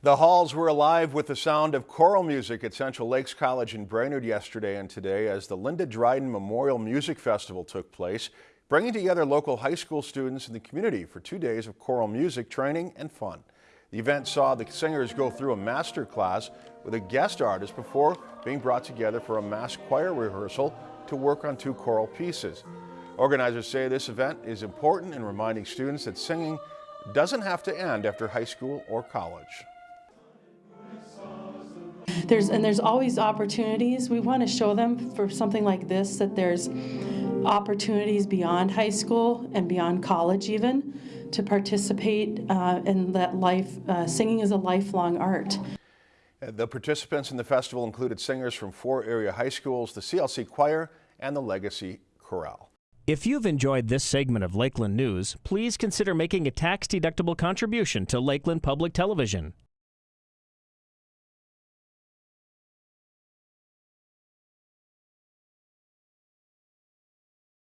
The halls were alive with the sound of choral music at Central Lakes College in Brainerd yesterday and today as the Linda Dryden Memorial Music Festival took place, bringing together local high school students in the community for two days of choral music training and fun. The event saw the singers go through a master class with a guest artist before being brought together for a mass choir rehearsal to work on two choral pieces. Organizers say this event is important in reminding students that singing doesn't have to end after high school or college. There's, and there's always opportunities. We want to show them for something like this that there's opportunities beyond high school and beyond college even to participate uh, in that life. Uh, singing is a lifelong art. The participants in the festival included singers from four area high schools, the CLC Choir, and the Legacy Chorale. If you've enjoyed this segment of Lakeland News, please consider making a tax-deductible contribution to Lakeland Public Television.